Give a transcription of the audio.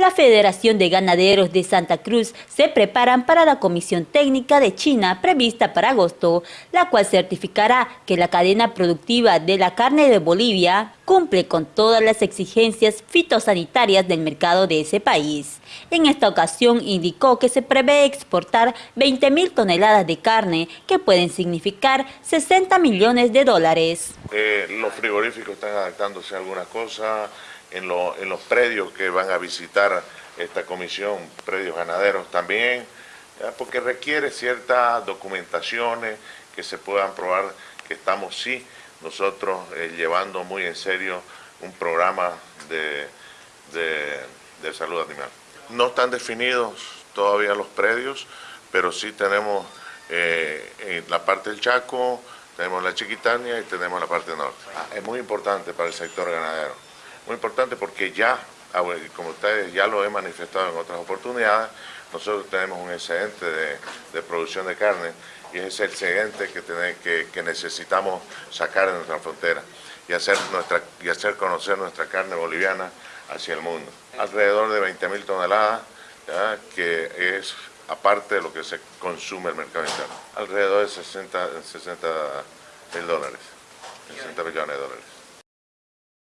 la Federación de Ganaderos de Santa Cruz se preparan para la Comisión Técnica de China prevista para agosto, la cual certificará que la cadena productiva de la carne de Bolivia cumple con todas las exigencias fitosanitarias del mercado de ese país. En esta ocasión indicó que se prevé exportar 20 mil toneladas de carne, que pueden significar 60 millones de dólares. Eh, los frigoríficos están adaptándose a algunas cosas, en, los predios que van a visitar esta comisión, predios ganaderos también, porque requiere ciertas documentaciones que se puedan probar que estamos sí nosotros eh, llevando muy en serio un programa de, de, salud animal. No están definidos todavía los predios, pero sí tenemos eh, en la parte del Chaco, tenemos la Chiquitania y tenemos la parte norte. Ah, es muy importante para el sector ganadero muy importante porque ya, ah, como ustedes ya lo he manifestado en otras oportunidades, nosotros tenemos un excedente de, producción de carne y es ese excedente que, que, necesitamos sacar de nuestra frontera y hacer, nuestra, y hacer conocer nuestra carne boliviana hacia el mundo. Alrededor de 20 mil toneladas, que es aparte de lo que se consume el mercado interno. Alrededor de 60, 60 mil dólares, 60 millones de dólares.